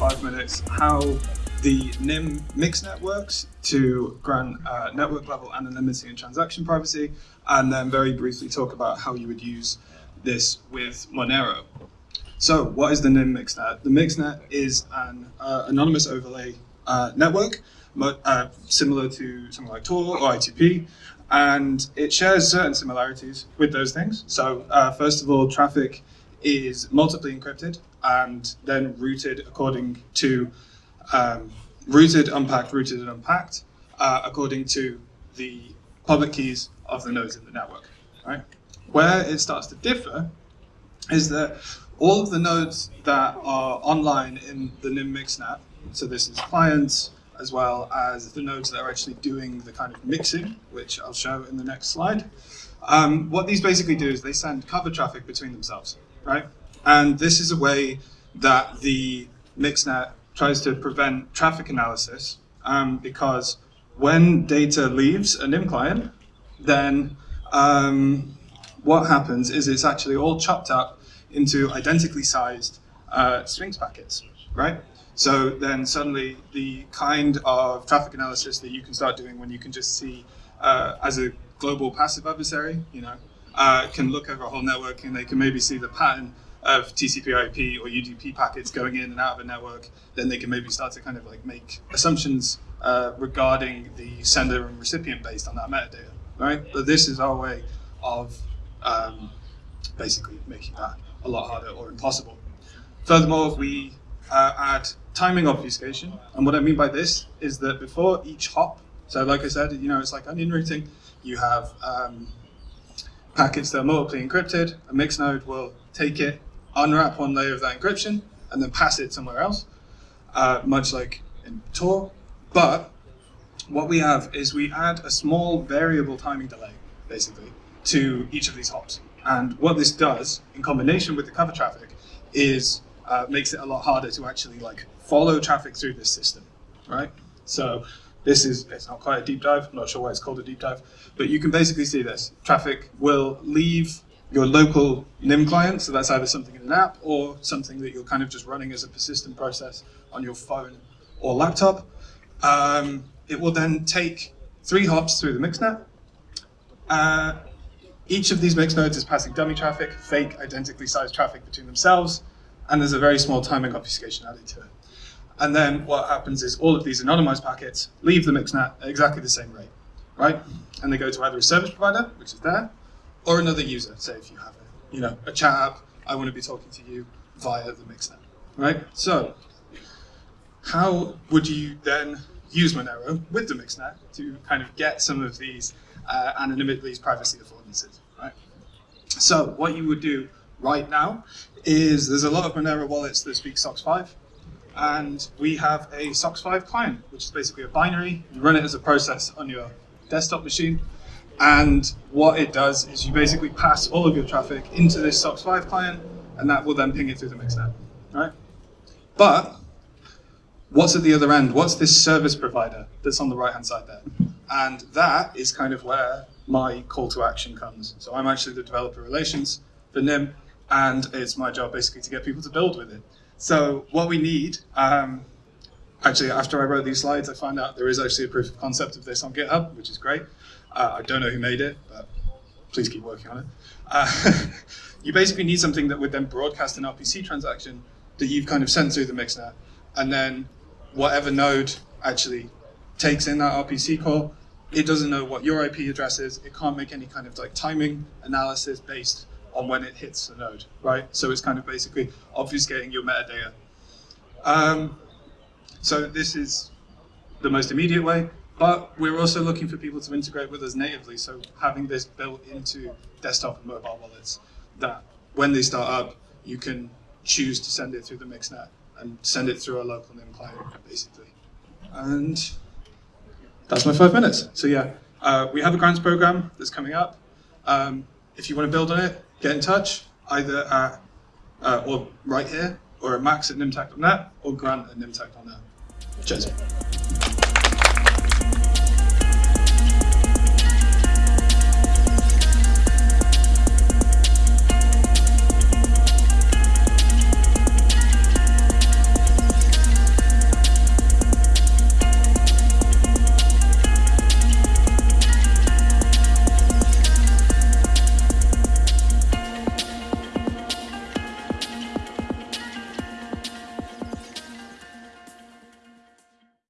five minutes how the Nym mix networks to grant uh, network level anonymity and transaction privacy, and then very briefly talk about how you would use this with Monero. So what is the Nym mixnet? The mixnet is an uh, anonymous overlay uh, network, uh, similar to something like Tor or I2P, and it shares certain similarities with those things. So uh, first of all, traffic is multiply encrypted and then routed according to um, routed, unpacked, routed, and unpacked uh, according to the public keys of the nodes in the network. Right? Where it starts to differ is that all of the nodes that are online in the Nym mixnet, so this is clients as well as the nodes that are actually doing the kind of mixing, which I'll show in the next slide. Um, what these basically do is they send cover traffic between themselves, right? And this is a way that the mixnet tries to prevent traffic analysis um, because when data leaves a Nym client, then um, what happens is it's actually all chopped up into identically sized uh, strings packets, right? So then suddenly the kind of traffic analysis that you can start doing when you can just see uh, as a global passive adversary, you know, uh, can look over a whole network and they can maybe see the pattern of TCP/IP or UDP packets going in and out of a network, then they can maybe start to kind of like make assumptions uh, regarding the sender and recipient based on that metadata, right? But this is our way of um, basically making that a lot harder or impossible. Furthermore, we uh, add timing obfuscation, and what I mean by this is that before each hop, so like I said, you know, it's like onion routing, you have um, packets that are multiply encrypted, a mix node will take it, unwrap one layer of that encryption, and then pass it somewhere else, uh, much like in Tor. But what we have is we add a small variable timing delay, basically, to each of these hops. And what this does, in combination with the cover traffic, is uh, makes it a lot harder to actually like follow traffic through this system, right? So this is, it's not quite a deep dive, I'm not sure why it's called a deep dive, but you can basically see this. Traffic will leave your local Nym client, so that's either something in an app or something that you're kind of just running as a persistent process on your phone or laptop. Um, it will then take three hops through the mixnet. Uh, each of these mix nodes is passing dummy traffic, fake identically sized traffic between themselves, and there's a very small timing obfuscation added to it. And then what happens is all of these anonymized packets leave the mixnet at exactly the same rate, right? And they go to either a service provider, which is there, or another user, say if you have a, you know, a chat app, I want to be talking to you via the mixnet, right? So how would you then use Monero with the mixnet to kind of get some of these uh, anonymity, these privacy affordances, right? So what you would do right now is there's a lot of Monero wallets that speak SOCKS 5, and we have a SOCKS 5 client, which is basically a binary. You run it as a process on your desktop machine, and what it does is you basically pass all of your traffic into this SOCKS 5 client, and that will then ping it through the mixnet, right? But what's at the other end? What's this service provider that's on the right-hand side there? And that is kind of where my call to action comes. So I'm actually the developer relations for Nym, and it's my job basically to get people to build with it. So what we need, um, actually after I wrote these slides, I found out there is actually a proof of concept of this on GitHub, which is great. Uh, I don't know who made it, but please keep working on it. Uh, you basically need something that would then broadcast an RPC transaction that you've kind of sent through the mixnet, and then whatever node actually takes in that RPC call, it doesn't know what your IP address is. It can't make any kind of like timing analysis based on when it hits the node, right? So it's kind of basically obfuscating your metadata. Um, so this is the most immediate way. But we're also looking for people to integrate with us natively, so having this built into desktop and mobile wallets, that when they start up, you can choose to send it through the mixnet and send it through a local Nym client, basically. And that's my five minutes. So yeah, uh, we have a grants program that's coming up. Um, if you want to build on it, get in touch, either at, uh, or right here, or at max at nymtech.net, or grant at nymtech.net. Cheers.